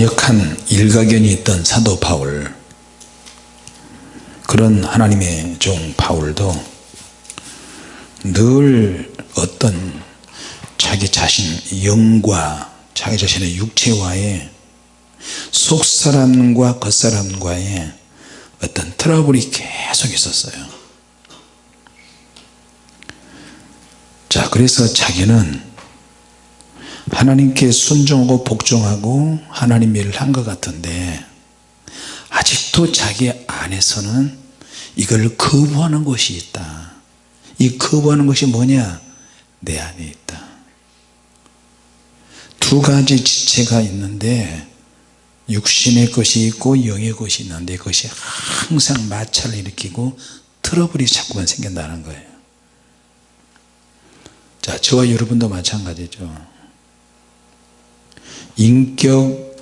강력한 일가견이 있던 사도 바울 그런 하나님의 종 바울도 늘 어떤 자기 자신 영과 자기 자신의 육체와의 속사람과 겉사람과의 어떤 트러블이 계속 있었어요. 자 그래서 자기는 하나님께 순종하고 복종하고 하나님 일을 한 것 같은데 아직도 자기 안에서는 이걸 거부하는 것이 있다. 이 거부하는 것이 뭐냐? 내 안에 있다. 두 가지 지체가 있는데 육신의 것이 있고 영의 것이 있는데 그것이 항상 마찰을 일으키고 트러블이 자꾸만 생긴다는 거예요. 자 저와 여러분도 마찬가지죠 인격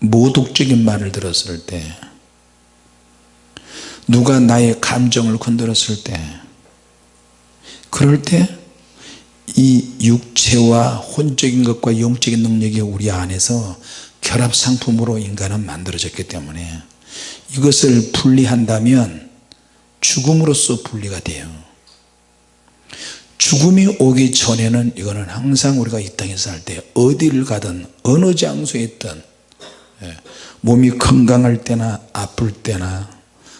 모독적인 말을 들었을 때 누가 나의 감정을 건드렸을 때 그럴 때 이 육체와 혼적인 것과 영적인 능력이 우리 안에서 결합상품으로 인간은 만들어졌기 때문에 이것을 분리한다면 죽음으로써 분리가 돼요 죽음이 오기 전에는 이거는 항상 우리가 이 땅에서 살때 어디를 가든 어느 장소에 있든 예, 몸이 건강할 때나 아플 때나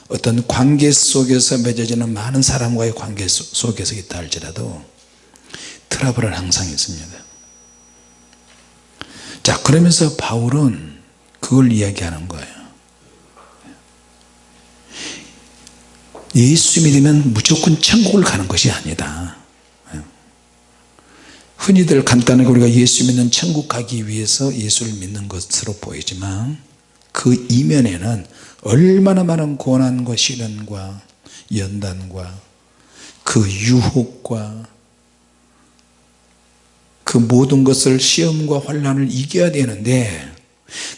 어떤 관계 속에서 맺어지는 많은 사람과의 관계 속에서 있다 할지라도 트러블은 항상 있습니다. 자 그러면서 바울은 그걸 이야기하는 거예요. 예수 믿으면 무조건 천국을 가는 것이 아니다 흔히들 간단하게 우리가 예수 믿는 천국 가기 위해서 예수를 믿는 것으로 보이지만 그 이면에는 얼마나 많은 고난과 시련과 연단과 그 유혹과 그 모든 것을 시험과 환란을 이겨야 되는데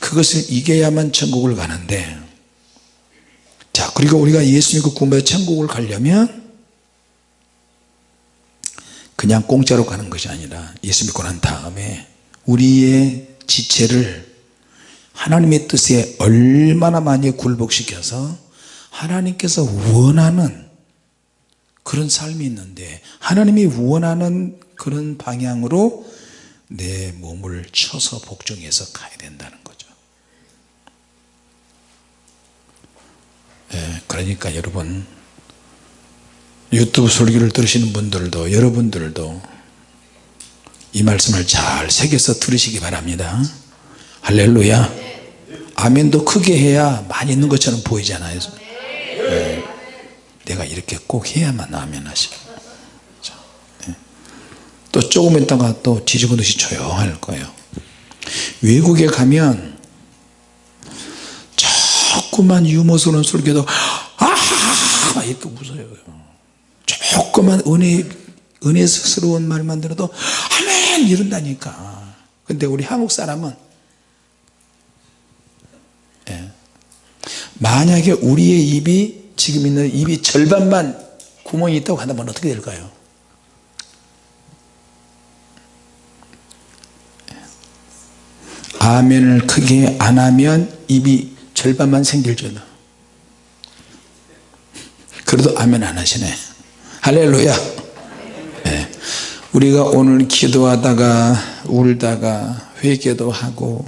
그것을 이겨야만 천국을 가는데 자 그리고 우리가 예수 믿고 구원받아 천국을 가려면 그냥 공짜로 가는 것이 아니라 예수 믿고 난 다음에 우리의 지체를 하나님의 뜻에 얼마나 많이 굴복시켜서 하나님께서 원하는 그런 삶이 있는데 하나님이 원하는 그런 방향으로 내 몸을 쳐서 복종해서 가야 된다는 거죠. 예, 그러니까 여러분 유튜브 설교를 들으시는 분들도 여러분들도 이 말씀을 잘 새겨서 들으시기 바랍니다. 할렐루야. 아멘도 크게 해야 많이 있는 것처럼 보이잖아요. 네. 내가 이렇게 꼭 해야만 아멘 하시고. 네. 또 조금 있다가 또 뒤집어듯이 조용할 거예요. 외국에 가면 자꾸만 유머스러운 설교도 아하하 이렇게 웃어요 조그만 은혜 은혜스러운 말만 들어도 아멘! 이런다니까. 근데 우리 한국 사람은 예. 만약에 우리의 입이 지금 있는 입이 절반만 구멍이 있다고 한다면 어떻게 될까요? 예. 아멘을 크게 안 하면 입이 절반만 생길 줄도 그래도 아멘 안 하시네 할렐루야. 네. 우리가 오늘 기도하다가 울다가 회개도 하고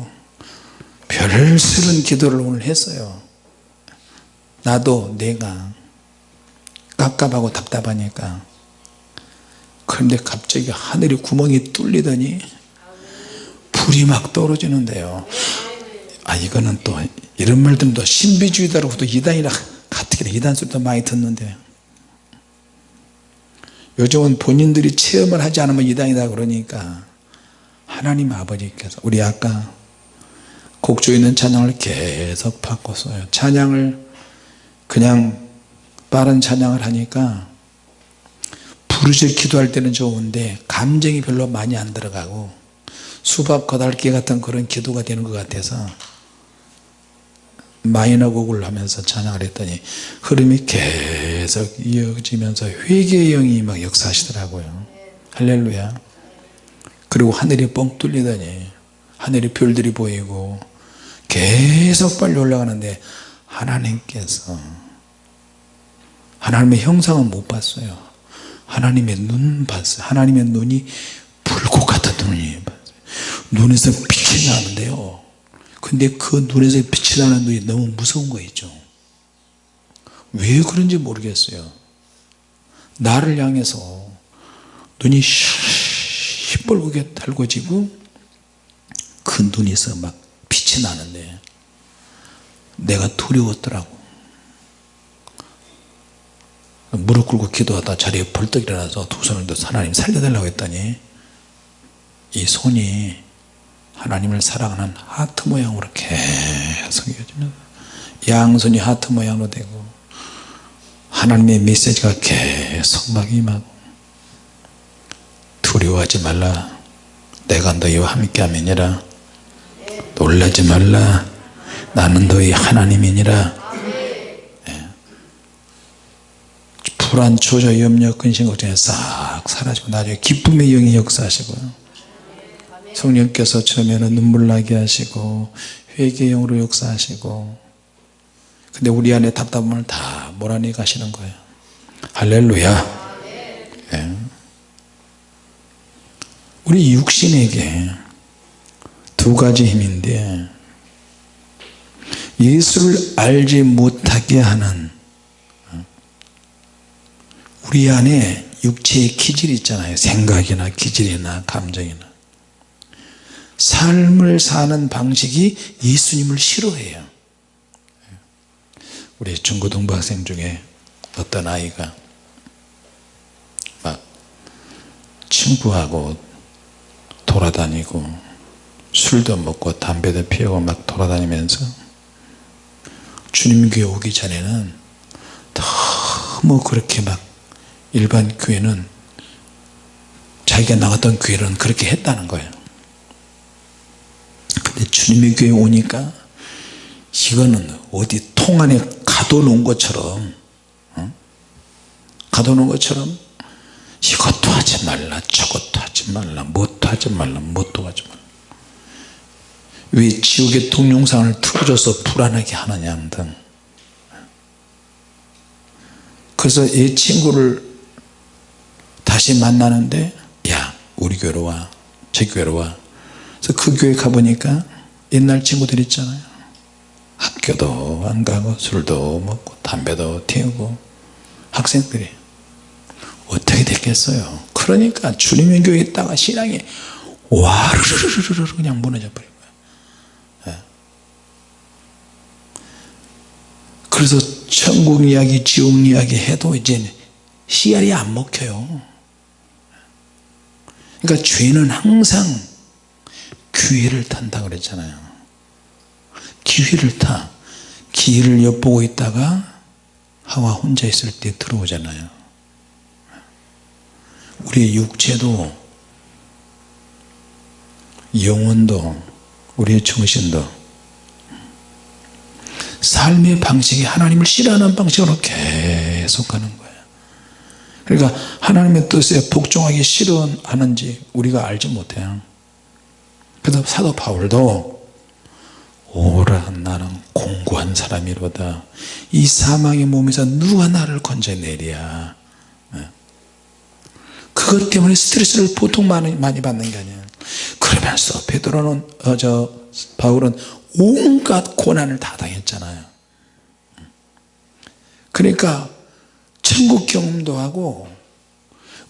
별스런 기도를 오늘 했어요. 나도 내가 깝깝하고 답답하니까. 그런데 갑자기 하늘이 구멍이 뚫리더니 불이 막 떨어지는데요. 아 이거는 또 이런 말들도 신비주의다라고도 이단이라 가뜩이나 이단 소리도 많이 듣는데 요즘은 본인들이 체험을 하지 않으면 이단이다 그러니까 하나님 아버지께서 우리 아까 곡조 있는 찬양을 계속 바꿨어요. 찬양을 그냥 빠른 찬양을 하니까 부르짖 기도할 때는 좋은데 감정이 별로 많이 안 들어가고 수박 거달기 같은 그런 기도가 되는 것 같아서 마이너 곡을 하면서 찬양을 했더니 흐름이 계속 이어지면서 회개의 영이 막 역사하시더라고요. 할렐루야. 그리고 하늘이 뻥 뚫리더니 하늘에 별들이 보이고 계속 빨리 올라가는데 하나님께서 하나님의 형상은 못 봤어요. 하나님의 눈 봤어요. 하나님의 눈이 불꽃 같은 눈이 봤어요. 눈에서 빛이 나는데요 근데 그 눈에서 빛이 나는 눈이 너무 무서운 거 있죠. 왜 그런지 모르겠어요. 나를 향해서 눈이 시뻘겋게 달궈지고 그 눈에서 막 빛이 나는데 내가 두려웠더라고. 무릎 꿇고 기도하다 자리에 벌떡 일어나서 두 손을 들어서 하나님 살려달라고 했더니 이 손이 하나님을 사랑하는 하트 모양으로 계속 이어지면 양손이 하트 모양으로 되고 하나님의 메시지가 계속 막 임하고 두려워하지 말라. 내가 너희와 함께 함이니라. 놀라지 말라. 나는 너희 하나님이니라. 예. 불안 초조 염려 근심 걱정이 싹 사라지고 나중에 기쁨의 영이 역사하시고요 성령께서 처음에는 눈물 나게 하시고 회개의 영으로 역사하시고. 근데 우리 안에 답답함을 다 몰아내 가시는 거예요. 할렐루야. 예. 우리 육신에게 두 가지 힘인데 예수를 알지 못하게 하는 우리 안에 육체의 기질이 있잖아요. 생각이나 기질이나 감정이나 삶을 사는 방식이 예수님을 싫어해요. 우리 중고등부 학생 중에 어떤 아이가 막 친구하고 돌아다니고 술도 먹고 담배도 피우고 막 돌아다니면서 주님 교회 오기 전에는 너무 그렇게 막 일반 교회는 자기가 나갔던 교회는 그렇게 했다는 거예요 근데 주님의 교회 오니까 이거는 어디 통 안에 가둬놓은 것처럼 어? 가둬놓은 것처럼 이것도 하지 말라 저것도 하지 말라 뭣도 하지 말라 뭣도 하지 말라. 왜 지옥의 동영상을 틀어줘서 불안하게 하느냐 등 그래서 이 친구를 다시 만나는데 야 우리 교회로 와제 교회로 와 그래서 그 교회 가보니까 옛날 친구들 있잖아요. 학교도 안 가고 술도 먹고 담배도 태우고 학생들이 어떻게 됐겠어요? 그러니까 주님의 교회에 있다가 신앙이 와르르르르 그냥 무너져 버린 거예요 예. 그래서 천국 이야기 지옥 이야기 해도 이제 씨알이 안 먹혀요. 그러니까 죄는 항상 기회를 탄다 그랬잖아요. 기회를 타. 기회를 엿보고 있다가 하와 혼자 있을 때 들어오잖아요. 우리의 육체도 영혼도 우리의 정신도 삶의 방식이 하나님을 싫어하는 방식으로 계속 가는 거예요. 그러니까 하나님의 뜻에 복종하기 싫어하는지 우리가 알지 못해요 그래서 사도 바울도 오라 나는 공고한 사람이로다. 이 사망의 몸에서 누가 나를 건져내랴? 네. 그것 때문에 스트레스를 보통 많이, 많이 받는 게 아니에요. 그러면서 베드로는 어, 저 바울은 온갖 고난을 다 당했잖아요. 그러니까 천국 경험도 하고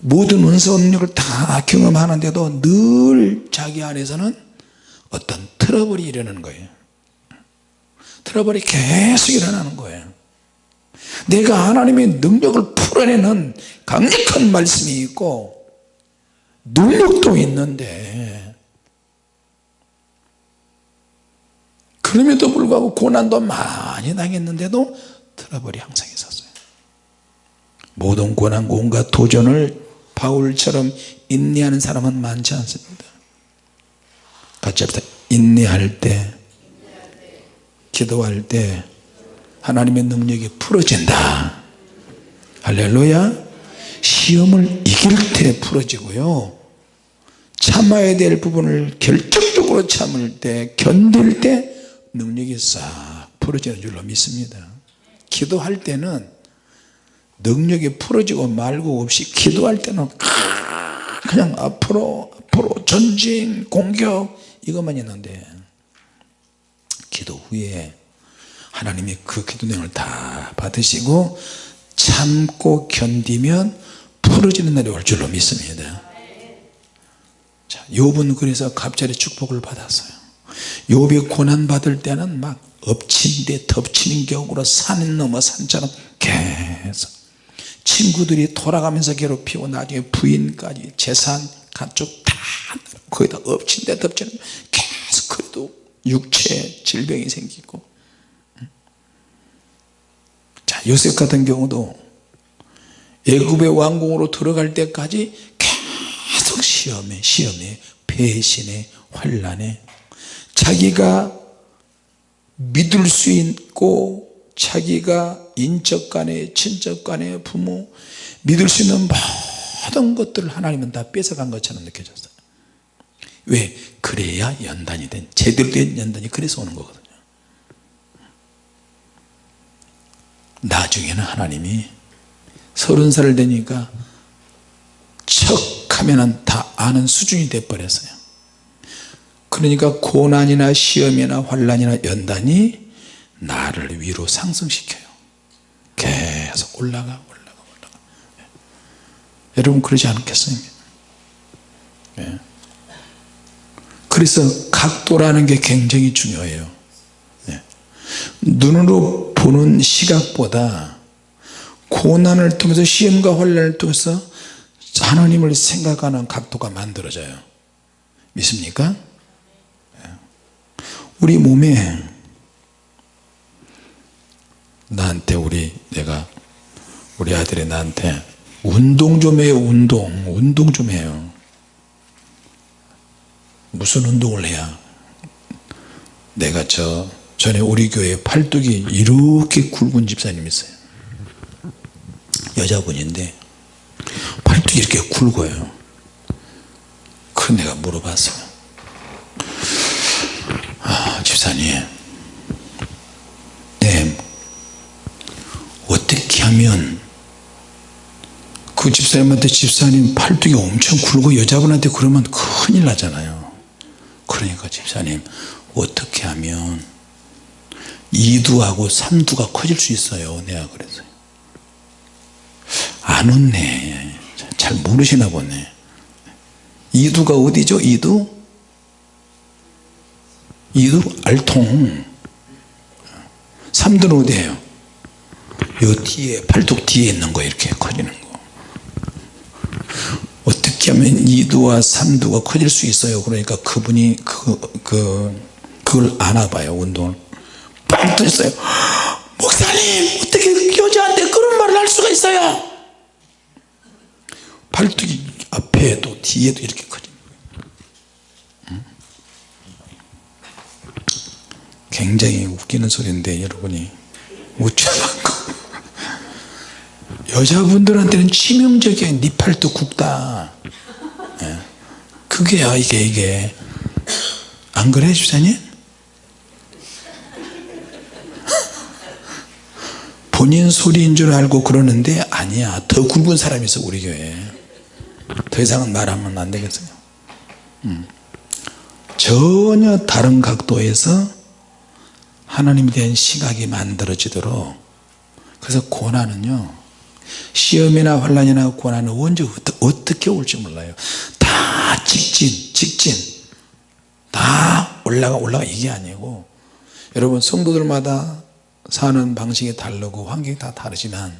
모든 은사 능력을 다 경험하는데도 늘 자기 안에서는 어떤 트러블이 일어나는 거예요. 트러블이 계속 일어나는 거예요. 내가 하나님의 능력을 풀어내는 강력한 말씀이 있고 능력도 있는데 그럼에도 불구하고 고난도 많이 당했는데도 트러블이 항상 있었어요. 모든 고난 온갖 도전을 바울처럼 인내하는 사람은 많지 않습니다. 같이 합시다. 인내할 때 기도할 때 하나님의 능력이 풀어진다. 할렐루야. 시험을 이길 때 풀어지고요. 참아야 될 부분을 결정적으로 참을 때 견딜 때 능력이 싹 풀어지는 줄로 믿습니다. 기도할 때는 능력이 풀어지고 말고 없이 기도할 때는 그냥 앞으로 앞으로 전진 공격 이것만 있는데 기도 후에 하나님이 그 기도 내용을 다 받으시고 참고 견디면 풀어지는 날이 올 줄로 믿습니다. 자, 욥은 그래서 갑자기 축복을 받았어요. 욥이 고난 받을 때는 막 엎친 데 덮치는 격으로 산 넘어 산처럼 계속 친구들이 돌아가면서 괴롭히고 나중에 부인까지 재산 가족 다 거기다 엎친 데 덮치는 계속 그래도 육체 질병이 생기고. 자 요셉 같은 경우도 애굽의 왕궁으로 들어갈 때까지 계속 시험에 시험에 배신에 환란에 자기가 믿을 수 있고 자기가 인적 간에 친적간에 부모 믿을 수 있는 모든 것들을 하나님은 다 뺏어간 것처럼 느껴졌어요. 왜? 그래야 연단이 된 제대로 된 연단이 그래서 오는 거거든요. 나중에는 하나님이 서른 살 되니까 척 하면은 다 아는 수준이 돼 버렸어요. 그러니까 고난이나 시험이나 환란이나 연단이 나를 위로 상승시켜요 계속 올라가 올라가 올라가 예. 여러분 그러지 않겠어요? 예. 그래서 각도라는 게 굉장히 중요해요 예. 눈으로 보는 시각보다 고난을 통해서 시험과 환란을 통해서 하나님을 생각하는 각도가 만들어져요 믿습니까? 우리 몸에 나한테 우리 내가 우리 아들이 나한테 운동 좀 해요 운동. 운동 좀 해요. 무슨 운동을 해야? 내가 저 전에 우리 교회 팔뚝이 이렇게 굵은 집사님 있어요. 여자분인데 팔뚝이 이렇게 굵어요. 그래서 내가 물어봤어요 아, 집사님. 네 하면 그 집사님한테 집사님 팔뚝이 엄청 굵고 여자분한테 그러면 큰일 나잖아요. 그러니까 집사님 어떻게 하면 2두하고 3두가 커질 수 있어요? 내가 그래서. 안 웃네. 잘 모르시나 보네. 2두가 어디죠? 2두? 2두? 알통. 3두는 어디에요 요 뒤에 팔뚝 뒤에 있는 거 이렇게 커지는 거. 어떻게 하면 2두와 3두가 커질 수 있어요? 그러니까 그분이 그, 그, 그걸 아나봐요 운동을. 빵 터졌어요. 목사님 어떻게 여자한테 그런 말을 할 수가 있어요? 팔뚝이 앞에도 뒤에도 이렇게 커집니다 굉장히 웃기는 소리인데 여러분이. 웃지 말고 여자분들한테는 치명적인 니 팔뚝 굵다 예. 그게야 이게 이게 안 그래 주사님? 본인 소리인 줄 알고 그러는데 아니야 더 굵은 사람이 있어 우리 교회에 더 이상은 말하면 안 되겠어요 음. 전혀 다른 각도에서 하나님에 대한 시각이 만들어지도록 그래서 고난은요 시험이나 환란이나 고난은 언제 어떻게 올지 몰라요. 다 직진 직진. 다 올라가 올라가. 이게 아니고. 여러분 성도들마다 사는 방식이 다르고 환경이 다 다르지만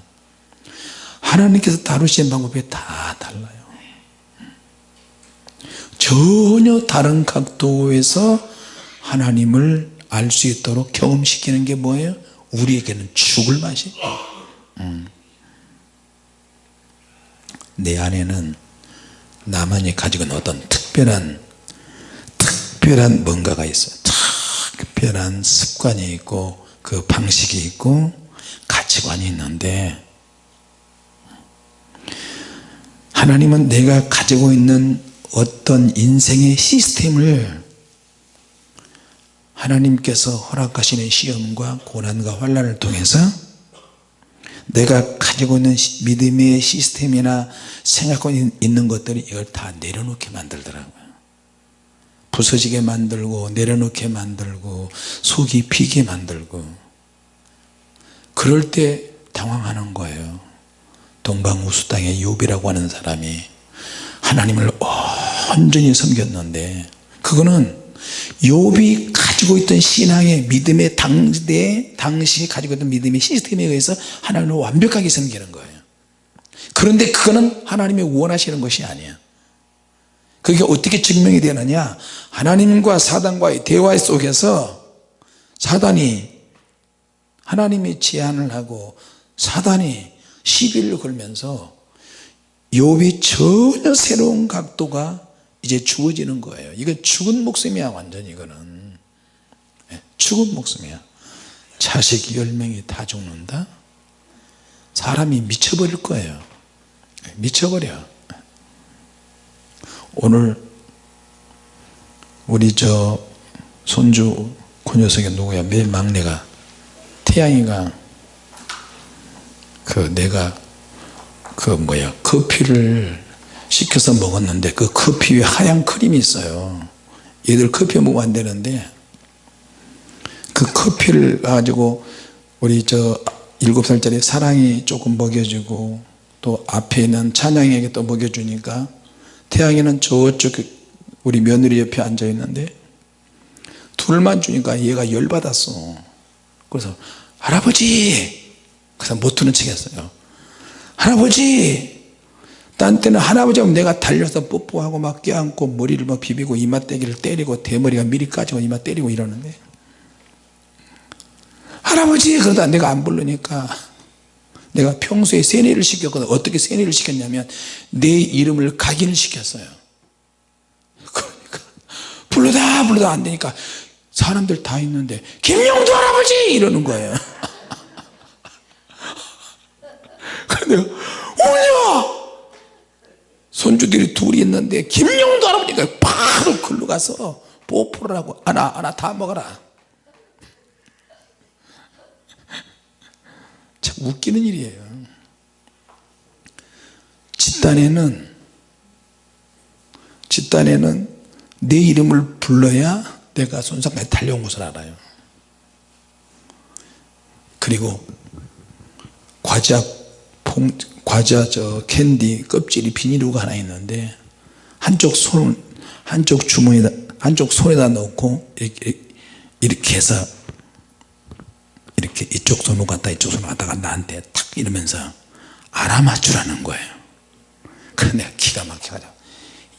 하나님께서 다루시는 방법이 다 달라요. 전혀 다른 각도에서 하나님을 알 수 있도록 경험시키는 게 뭐예요? 우리에게는 죽을 맛이 음. 내 안에는 나만이 가지고 있는 어떤 특별한 특별한 뭔가가 있어요. 특별한 습관이 있고 그 방식이 있고 가치관이 있는데 하나님은 내가 가지고 있는 어떤 인생의 시스템을 하나님께서 허락하시는 시험과 고난과 환란을 통해서 내가 가지고 있는 시- 믿음의 시스템이나 생각하고 있는 것들이 이걸 다 내려놓게 만들더라고요. 부서지게 만들고 내려놓게 만들고 속이 비게 만들고. 그럴 때 당황하는 거예요. 동방우수 땅의 욥이라고 하는 사람이 하나님을 온전히 섬겼는데 그거는 욥이 가지고 있던 신앙의 믿음의 당대 당시 가지고 있던 믿음의 시스템에 의해서 하나님을 완벽하게 섬기는 거예요. 그런데 그거는 하나님이 원하시는 것이 아니야 그게 어떻게 증명이 되느냐? 하나님과 사단과의 대화 속에서 사단이 하나님이 제안을 하고 사단이 시비를 걸면서 욥이 전혀 새로운 각도가 이제 주어지는 거예요. 이건 죽은 목숨이야 완전히 이거는. 예, 죽은 목숨이야. 자식 10명이 다 죽는다? 사람이 미쳐버릴 거예요. 예, 미쳐버려. 오늘 우리 저 손주 그 녀석이 누구야? 맨 막내가. 태양이가 그 내가 그 뭐야? 커피를 시켜서 먹었는데 그 커피 위에 하얀 크림이 있어요. 얘들 커피 먹으면 안 되는데 그 커피를 가지고 우리 저 일곱 살짜리 사랑이 조금 먹여주고 또 앞에 있는 찬양에게 또 먹여주니까 태양이는 저쪽 우리 며느리 옆에 앉아 있는데 둘만 주니까 얘가 열받았어. 그래서 할아버지! 그래서 못 들은 척 했어요. 할아버지 딴 때는 할아버지 하면 내가 달려서 뽀뽀하고 막 껴안고 머리를 막 비비고 이마 떼기를 때리고 대머리가 미리 까지고 이마 때리고 이러는데. 할아버지 그러다 내가 안 부르니까 내가 평소에 세뇌를 시켰거든. 어떻게 세뇌를 시켰냐면 내 이름을 각인을 시켰어요. 그러니까 불러다 불러다 안 되니까 사람들 다 있는데 김용두 할아버지! 이러는 거예요. 근데 울려 손주들이 둘이 있는데 김용두 할아버지가 바로 글로 가서 뽀뽀를 하고 하나 하나 다 먹어라. 참 웃기는 일이에요. 집단에는 집단에는 내 이름을 불러야 내가 손상까지 달려온 것을 알아요. 그리고 과자 봉, 과자 저 캔디 껍질이 비닐우가 하나 있는데 한쪽 손 한쪽 주머니다 한쪽 손에다 넣고 이렇게, 이렇게 해서 이렇게 이쪽 손으로 갔다 이쪽 손으로 갔다가 나한테 탁 이러면서 알아맞추라는 거예요. 그래 내가 기가 막혀가지고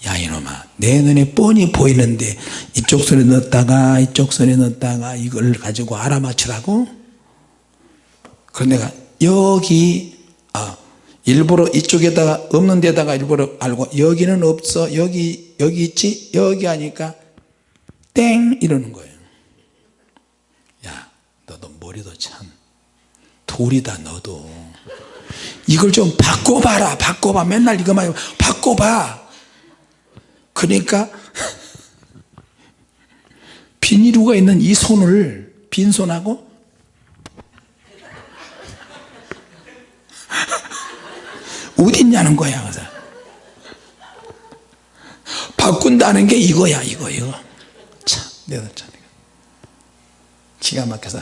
야 이놈아 내 눈에 뻔히 보이는데 이쪽 손에 넣었다가 이쪽 손에 넣었다가 이걸 가지고 알아맞추라고? 그래 내가 여기 아 일부러 이쪽에다가 없는 데다가 일부러 알고 여기는 없어 여기 여기 있지 여기 하니까 땡! 이러는 거예요. 야 너도 머리도 참 돌이다 너도. 이걸 좀 바꿔봐라 바꿔봐. 맨날 이거만 바꿔봐. 그러니까 비닐우가 있는 이 손을 빈손하고 어디 있냐는 거야 바꾼다는 게 이거야 이거 이거. 참 내가 참 기가 막혀서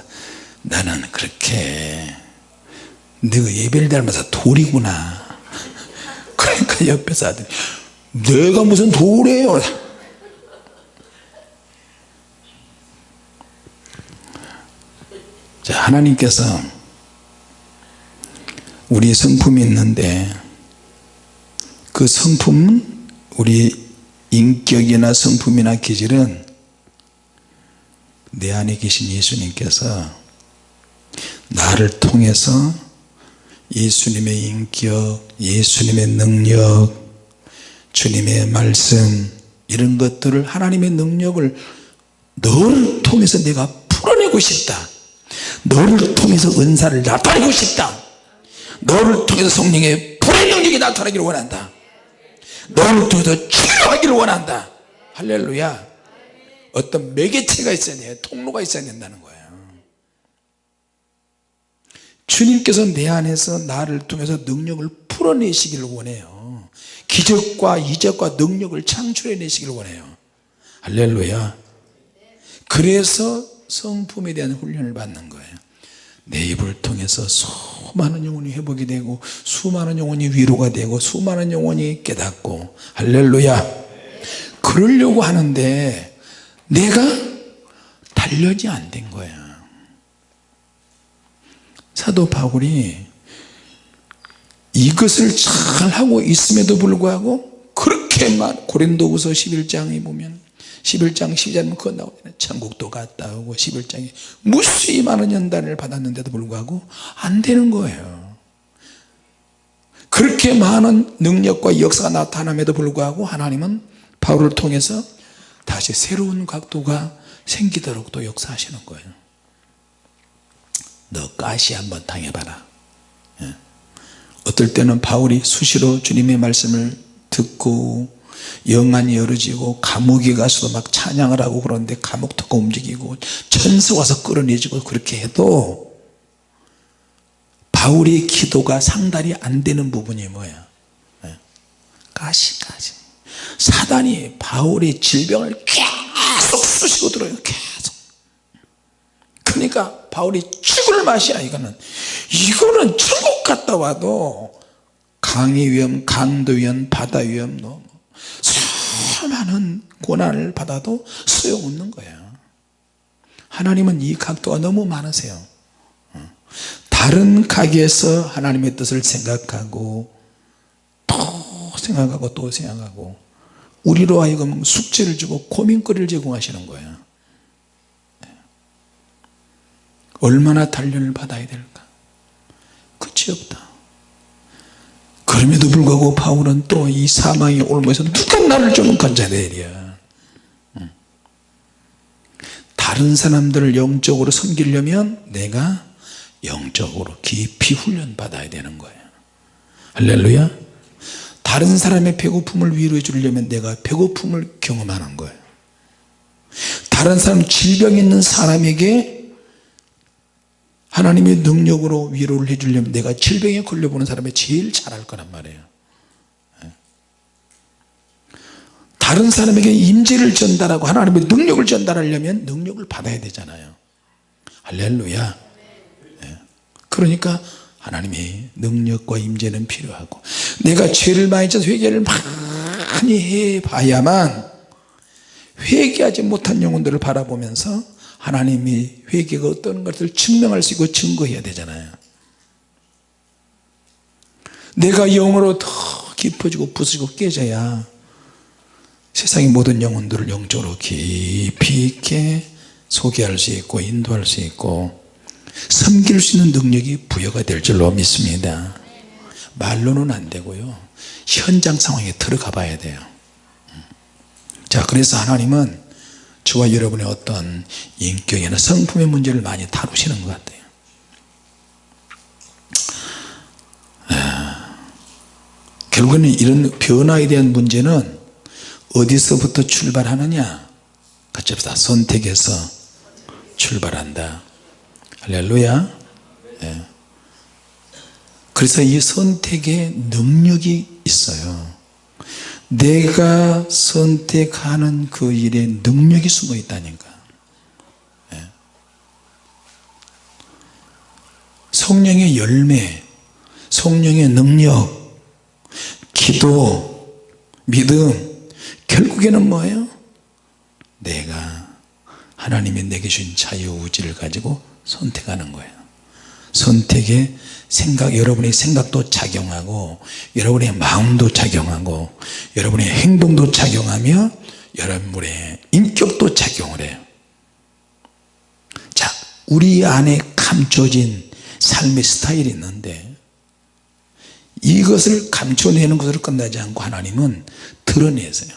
나는 그렇게 너가 예배를 닮아서 돌이구나. 그러니까 옆에서 아들이 내가 무슨 돌이에요? 자 하나님께서 우리 성품이 있는데 그 성품은 우리 인격이나 성품이나 기질은 내 안에 계신 예수님께서 나를 통해서 예수님의 인격 예수님의 능력 주님의 말씀 이런 것들을 하나님의 능력을 너를 통해서 내가 풀어내고 싶다. 너를 통해서 은사를 나타내고 싶다. 너를 통해서 성령의 불의 능력이 나타나기를 원한다 너를 통해서 치료하기를 원한다. 할렐루야. 어떤 매개체가 있어야 돼요 통로가 있어야 된다는 거예요. 주님께서 내 안에서 나를 통해서 능력을 풀어내시기를 원해요. 기적과 이적과 능력을 창출해 내시기를 원해요. 할렐루야. 그래서 성품에 대한 훈련을 받는 거예요 내 입을 통해서 수많은 영혼이 회복이 되고 수많은 영혼이 위로가 되고 수많은 영혼이 깨닫고 할렐루야. 그러려고 하는데 내가 단련이 안 된 거야. 사도 바울이 이것을 잘 하고 있음에도 불구하고 그렇게만 고린도후서 11장에 보면 11장 12절은 그거 나오잖아요. 천국도 갔다 오고 11장에 무수히 많은 연단을 받았는데도 불구하고 안 되는 거예요. 그렇게 많은 능력과 역사가 나타남에도 불구하고 하나님은 바울을 통해서 다시 새로운 각도가 생기도록 또 역사하시는 거예요. 너 가시 한번 당해봐라. 예. 어떨 때는 바울이 수시로 주님의 말씀을 듣고 영안이 열어지고 감옥에 가서도 막 찬양을 하고 그러는데 감옥터가 움직이고 천사 와서 끌어내지고 그렇게 해도 바울의 기도가 상달이 안 되는 부분이 뭐야 예. 가시 가시. 사단이 바울의 질병을 계속 쑤시고 들어요. 계속. 그러니까 바울이 죽을 맛이야 이거는. 이거는 천국 갔다 와도 강의 위험 강도 위험 바다 위험 뭐 수많은 고난을 받아도 소용없는 거야 하나님은 이 각도가 너무 많으세요. 다른 가게에서 하나님의 뜻을 생각하고 또 생각하고 또 생각하고 우리로 하여금 숙제를 주고 고민거리를 제공하시는 거예요. 얼마나 단련을 받아야 될까? 끝이 없다 그럼에도 불구하고 바울은 또 이 사망의 올무에서 누가 나를 좀 건져내랴? 다른 사람들을 영적으로 섬기려면 내가 영적으로 깊이 훈련 받아야 되는 거예요 할렐루야. 다른 사람의 배고픔을 위로해 주려면 내가 배고픔을 경험하는 거예요 다른 사람 질병 있는 사람에게 하나님의 능력으로 위로를 해주려면 내가 질병에 걸려보는 사람이 제일 잘할 거란 말이에요 예. 다른 사람에게 임재를 전달하고 하나님의 능력을 전달하려면 능력을 받아야 되잖아요 할렐루야 예. 그러니까 하나님의 능력과 임재는 필요하고 내가 죄를 많이 져서 회개를 많이 해봐야만 회개하지 못한 영혼들을 바라보면서 하나님이 회개가 어떤 것을 증명할 수 있고 증거해야 되잖아요. 내가 영으로 더 깊어지고 부수고 깨져야 세상의 모든 영혼들을 영적으로 깊이 있게 소개할 수 있고 인도할 수 있고 섬길 수 있는 능력이 부여가 될 줄로 믿습니다. 말로는 안 되고요. 현장 상황에 들어가 봐야 돼요. 자 그래서 하나님은 저와 여러분의 어떤 인격이나 성품의 문제를 많이 다루시는 것 같아요. 아, 결국에는 이런 변화에 대한 문제는 어디서부터 출발하느냐? 같이 합시다. 선택에서 출발한다. 할렐루야. 예. 그래서 이 선택에 능력이 있어요 내가 선택하는 그 일에 능력이 숨어 있다니까. 예. 성령의 열매 성령의 능력 기도 믿음 결국에는 뭐예요? 내가 하나님이 내게 주신 자유의지를 가지고 선택하는 거예요 선택에 생각 여러분의 생각도 작용하고 여러분의 마음도 작용하고 여러분의 행동도 작용하며 여러분의 인격도 작용을 해요. 자 우리 안에 감춰진 삶의 스타일이 있는데 이것을 감춰내는 것으로 끝나지 않고 하나님은 드러내세요.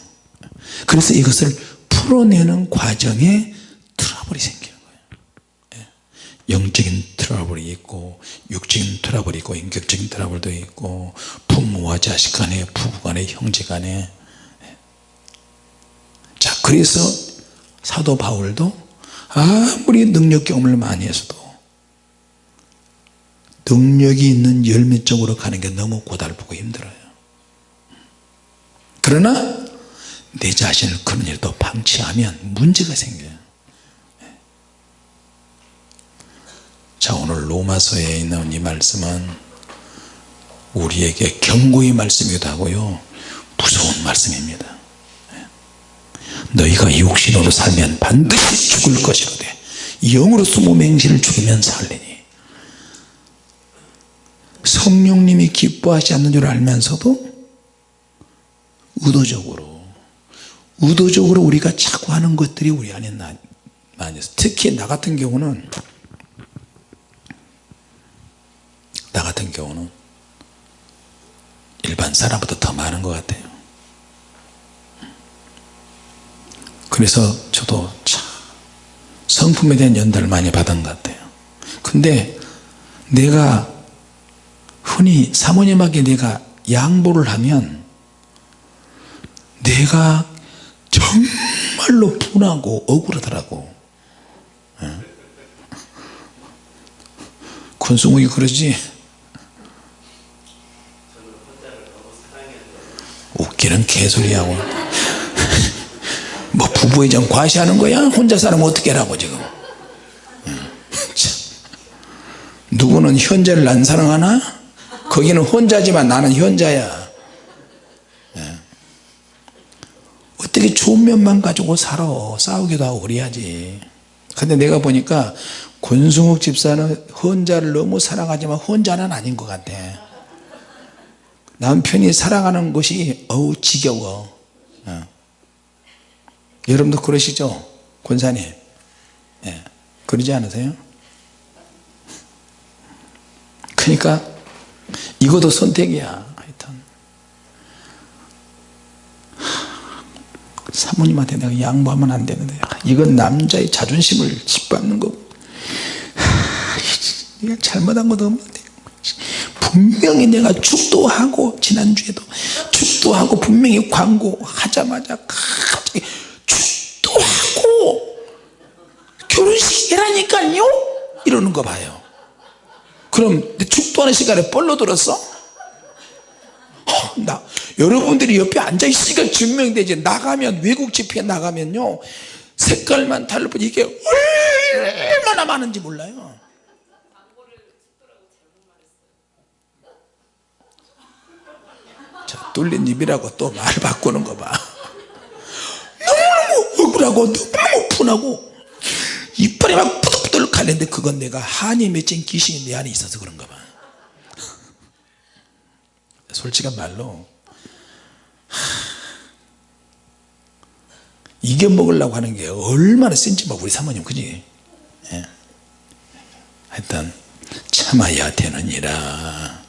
그래서 이것을 풀어내는 과정에 트러블이 생겨요 영적인 트러블이 있고 육적인 트러블이 있고 인격적인 트러블도 있고 부모와 자식 간에 부부 간에 형제 간에. 자 그래서 사도 바울도 아무리 능력 경험을 많이 했어도 능력이 있는 열매 쪽으로 가는 게 너무 고달프고 힘들어요. 그러나 내 자신을 그런 일도 방치하면 문제가 생겨요 자 오늘 로마서에 있는 이 말씀은 우리에게 경고의 말씀이기도 하고요. 무서운 말씀입니다. 너희가 육신으로 살면 반드시 죽을 것이로되 영으로 스무 맹신을 죽이면 살리니. 성령님이 기뻐하지 않는 줄 알면서도 의도적으로 의도적으로 우리가 자꾸 하는 것들이 우리 안에 많이 있어 특히 나 같은 경우는 나 같은 경우는 일반 사람보다 더 많은 것 같아요. 그래서 저도 참 성품에 대한 연단을 많이 받은 것 같아요. 근데 내가 흔히 사모님에게 내가 양보를 하면 내가 정말로 분하고 억울하더라고. 예. 권수목이 그러지 웃기는 개소리하고. 뭐 부부애정 과시하는 거야? 혼자 살면 어떻게 하라고 지금? 누구는 현자를 안 사랑하나? 거기는 혼자지만 나는 현자야. 예. 어떻게 좋은 면만 가지고 살아? 싸우기도 하고 그래야지. 근데 내가 보니까 권승욱 집사는 혼자를 너무 사랑하지만 혼자는 아닌 것 같아 남편이 사랑하는 것이 어우 지겨워. 어. 여러분도 그러시죠? 권사님. 예. 그러지 않으세요? 그러니까 이것도 선택이야. 하여튼. 사모님한테 내가 양보하면 안 되는데. 이건 남자의 자존심을 짓밟는 거고 내가 잘못한 것도 없는데 분명히 내가 축도하고 지난주에도 축도하고 분명히 광고하자마자 갑자기 축도하고 결혼식이라니까요? 이러는 거 봐요. 그럼 축도하는 시간에 뻘로 들었어? 어, 나 여러분들이 옆에 앉아 있으니까 증명되지. 나가면 외국 집회에 나가면요. 색깔만 달라 이게 얼마나 많은지 몰라요 뚫린 입이라고 또 말 바꾸는 거 봐. 너무너무 억울하고 너무너무 분하고 이빨이 막 부들부들 갈는데 그건 내가 한이 맺힌 귀신이 내 안에 있어서 그런가 봐. 솔직한 말로 이겨 먹으려고 하는 게 얼마나 센지 막 우리 사모님 그지? 예. 하여튼 참아야 되느니라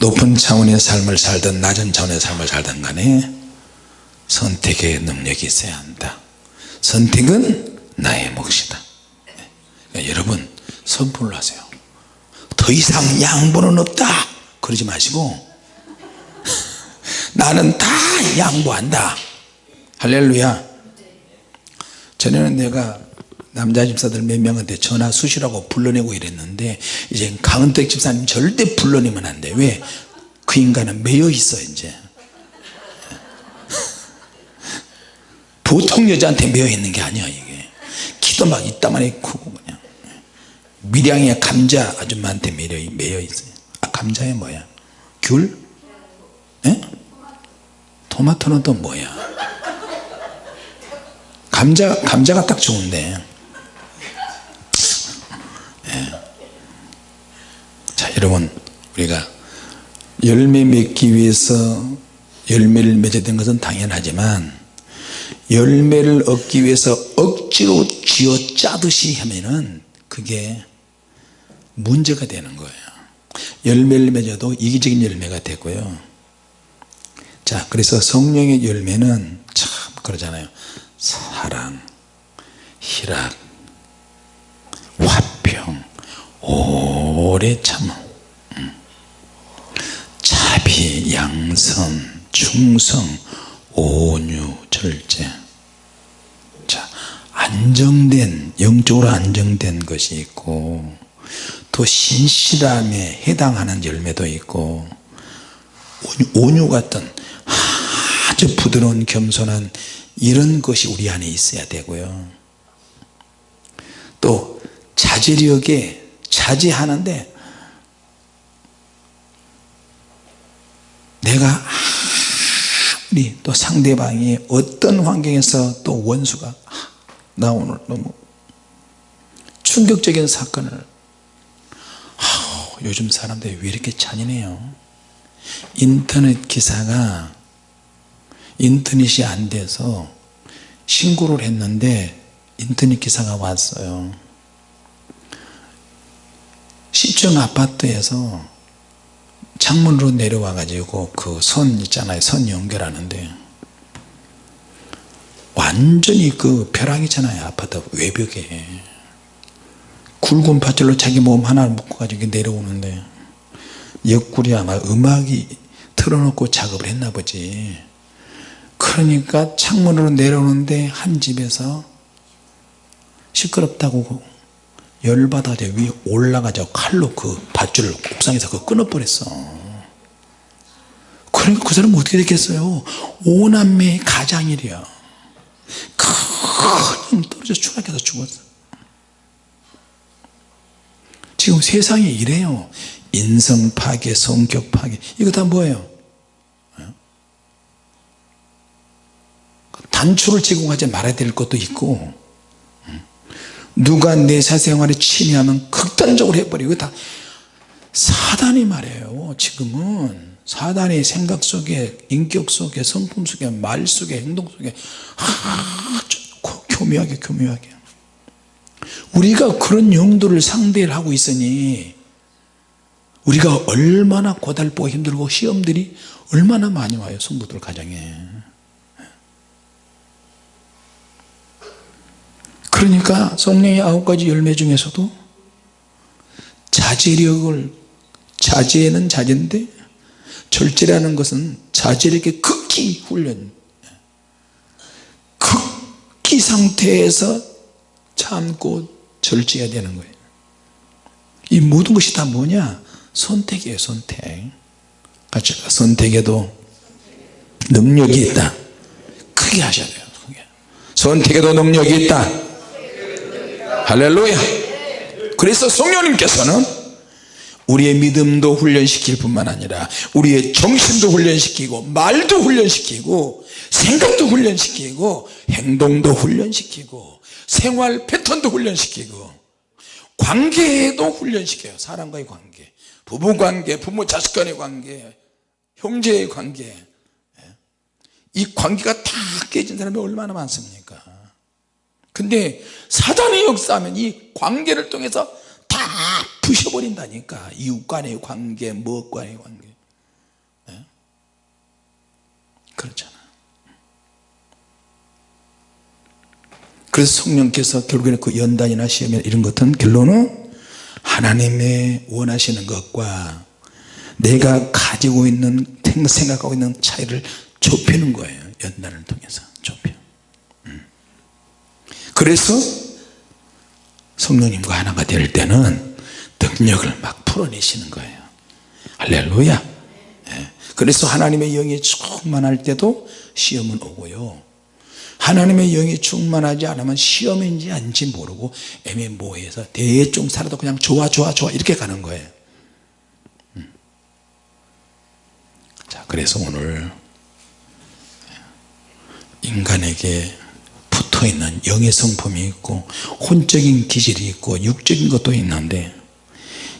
높은 차원의 삶을 살든 낮은 차원의 삶을 살든 간에 선택의 능력이 있어야 한다. 선택은 나의 몫이다. 그러니까 여러분 선포를 하세요. 더 이상 양보는 없다! 그러지 마시고 나는 다 양보한다. 할렐루야. 전에는 내가 남자 집사들 몇 명한테 전화 수시라고 불러내고 이랬는데 이제 강은택 집사님 절대 불러내면 안 돼 왜? 그 인간은 매여 있어 이제 보통 여자한테 매여 있는 게 아니야 이게 키도 막 이따만해 크고 그냥 밀양의 감자 아줌마한테 매여, 매여 있어요 아 감자에 뭐야? 귤? 에? 토마토는 또 뭐야? 감자, 감자가 딱 좋은데 예. 자 여러분 우리가 열매 맺기 위해서 열매를 맺어야 되는 것은 당연하지만 열매를 얻기 위해서 억지로 쥐어 짜듯이 하면은 그게 문제가 되는 거예요. 열매를 맺어도 이기적인 열매가 되고요. 자 그래서 성령의 열매는 참 그러잖아요. 사랑 희락 오래 참음. 자비 양선 충성 온유 절제. 자 안정된 영적으로 안정된 것이 있고 또 신실함에 해당하는 열매도 있고 온유 같은 아주 부드러운 겸손한 이런 것이 우리 안에 있어야 되고요. 또 자제력에 자제하는데 내가 아무리 또 상대방이 어떤 환경에서 또 원수가 아, 나 오늘 너무 충격적인 사건을 아, 요즘 사람들이 왜 이렇게 잔인해요? 인터넷 기사가 인터넷이 안 돼서 신고를 했는데 인터넷 기사가 왔어요 시청 아파트에서 창문으로 내려와 가지고 그 선 있잖아요. 선 연결하는데 완전히 그 벼락이잖아요. 아파트 외벽에. 굵은 밧줄로 자기 몸 하나를 묶어 가지고 내려오는데 옆구리 아마 음악이 틀어놓고 작업을 했나 보지. 그러니까 창문으로 내려오는데 한 집에서 시끄럽다고 열받아 위에 올라가자 칼로 그 밧줄을 옥상에서 그 끊어버렸어. 그러니까 그 사람은 어떻게 됐겠어요? 오남매의 가장이랴 그냥 떨어져 추락해서 죽었어. 지금 세상이 이래요. 인성 파괴 성격 파괴. 이거 다 뭐예요? 단초를 제공하지 말아야 될 것도 있고 누가 내 사생활에 침해하면 극단적으로 해버리고 다. 사단이 말이에요 지금은. 사단의 생각 속에 인격 속에 성품 속에 말 속에 행동 속에 아주 교묘하게 교묘하게. 우리가 그런 용도를 상대를 하고 있으니 우리가 얼마나 고달프고 힘들고 시험들이 얼마나 많이 와요 성도들 가정에 그러니까 성령의 아홉 가지 열매 중에서도 자제력을 자제는 자제인데 절제라는 것은 자제력의 극기 훈련 극기 상태에서 참고 절제해야 되는 거예요. 이 모든 것이 다 뭐냐? 선택이에요 선택. 같이 선택에도 능력이 있다. 크게 하셔야 돼요. 선택에도 능력이 있다 할렐루야. 그래서 성령님께서는 우리의 믿음도 훈련시킬 뿐만 아니라 우리의 정신도 훈련시키고 말도 훈련시키고 생각도 훈련시키고 행동도 훈련시키고 생활 패턴도 훈련시키고 관계도 훈련시켜요. 사람과의 관계. 부부관계 부모 자식 간의 관계 형제의 관계. 이 관계가 다 깨진 사람이 얼마나 많습니까 근데 사단의 역사하면 이 관계를 통해서 다 부셔버린다니까 이웃 간의 관계 무엇 간의 관계 네? 그렇잖아 그래서 성령께서 결국에는 그 연단이나 시험이나 이런 것은 결론은 하나님의 원하시는 것과 내가 가지고 있는 생각하고 있는 차이를 좁히는 거예요 연단을 통해서. 그래서 성령님과 하나가 될 때는 능력을 막 풀어내시는 거예요 할렐루야 예. 그래서 하나님의 영이 충만할 때도 시험은 오고요 하나님의 영이 충만하지 않으면 시험인지 아닌지 모르고 애매모호해서 대충 살아도 그냥 좋아 좋아 좋아 이렇게 가는 거예요 음. 자 그래서 오늘 인간에게 있는 영의 성품이 있고 혼적인 기질이 있고 육적인 것도 있는데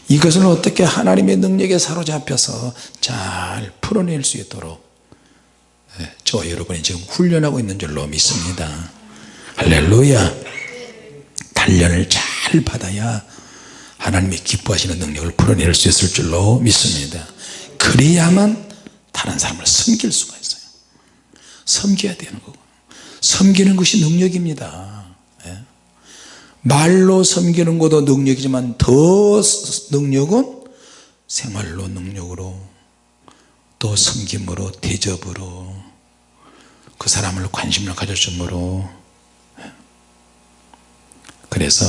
이것을 어떻게 하나님의 능력에 사로잡혀서 잘 풀어낼 수 있도록 예, 저 여러분이 지금 훈련하고 있는 줄로 믿습니다. 할렐루야. 단련을 잘 받아야 하나님이 기뻐하시는 능력을 풀어낼 수 있을 줄로 믿습니다. 그래야만 다른 사람을 섬길 수가 있어요. 섬겨야 되는 거고 섬기는 것이 능력입니다. 예. 말로 섬기는 것도 능력이지만 더 능력은 생활로 능력으로 또 섬김으로 대접으로 그 사람을 관심을 가져줌으로. 그래서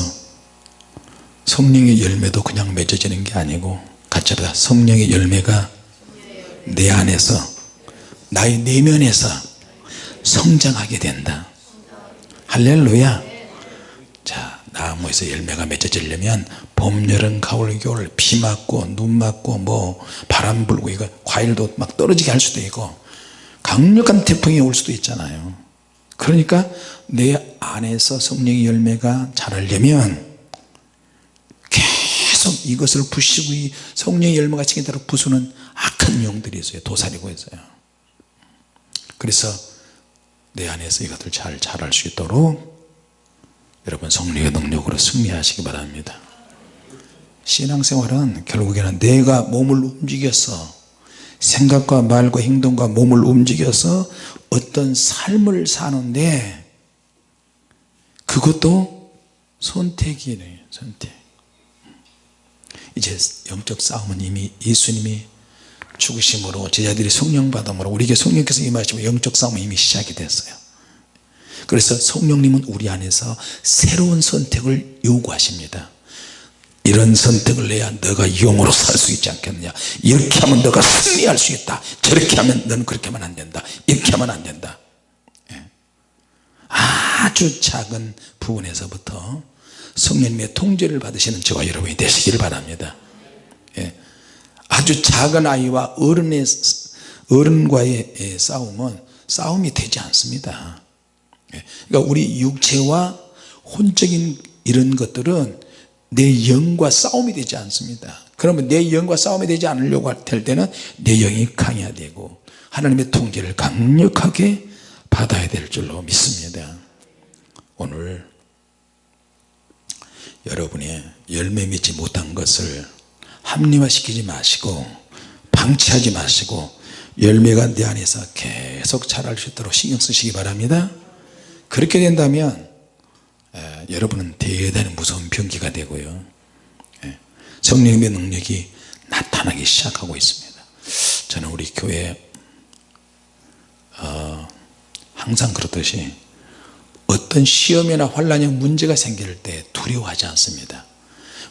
성령의 열매도 그냥 맺어지는 게 아니고 같이 합니다 성령의 열매가 내 안에서 나의 내면에서 성장하게 된다. 할렐루야. 자 나무에서 열매가 맺어지려면 봄 여름 가을 겨울 비 맞고 눈 맞고 뭐 바람 불고 이거 과일도 막 떨어지게 할 수도 있고 강력한 태풍이 올 수도 있잖아요. 그러니까 내 안에서 성령의 열매가 자라려면 계속 이것을 부시고 이 성령의 열매가 지게 대로 부수는 악한 영들이 있어요. 도사리고 있어요. 그래서 내 안에서 이것을 잘 자랄 수 있도록 여러분 성령의 능력으로 승리하시기 바랍니다. 신앙생활은 결국에는 내가 몸을 움직여서 생각과 말과 행동과 몸을 움직여서 어떤 삶을 사는데 그것도 선택이에요 선택. 이제 영적 싸움은 이미 예수님이 죽으심으로 제자들이 성령 받음으로 우리에게 성령께서 임하시면 영적 싸움은 이미 시작이 됐어요. 그래서 성령님은 우리 안에서 새로운 선택을 요구하십니다. 이런 선택을 내야 너가 영으로 살 수 있지 않겠느냐? 이렇게 하면 너가 승리할 수 있다. 저렇게 하면 너는 그렇게 하면 안 된다. 이렇게 하면 안 된다. 예. 아주 작은 부분에서부터 성령님의 통제를 받으시는 저와 여러분이 되시기를 바랍니다. 예. 아주 작은 아이와 어른의 어른과의 예, 싸움은 싸움이 되지 않습니다 예. 그러니까 우리 육체와 혼적인 이런 것들은 내 영과 싸움이 되지 않습니다 그러면 내 영과 싸움이 되지 않으려고 할 때는 내 영이 강해야 되고 하나님의 통제를 강력하게 받아야 될 줄로 믿습니다 오늘 여러분의 열매 맺지 못한 것을 합리화시키지 마시고 방치하지 마시고 열매가 내 안에서 계속 자랄 수 있도록 신경 쓰시기 바랍니다. 그렇게 된다면 에, 여러분은 대단히 무서운 병기가 되고요. 에, 성령님의 능력이 나타나기 시작하고 있습니다. 저는 우리 교회 어, 항상 그렇듯이 어떤 시험이나 환란이 문제가 생길 때 두려워하지 않습니다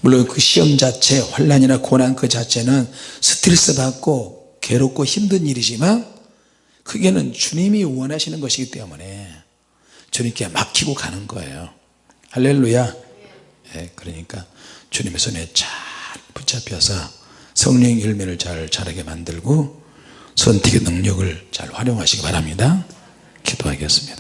물론 그 시험 자체 환란이나 고난 그 자체는 스트레스 받고 괴롭고 힘든 일이지만 그게는 주님이 원하시는 것이기 때문에 주님께 맡기고 가는 거예요. 할렐루야. 예, 그러니까 주님의 손에 잘 붙잡혀서 성령 열매를 잘 자라게 만들고 선택의 능력을 잘 활용하시기 바랍니다. 기도하겠습니다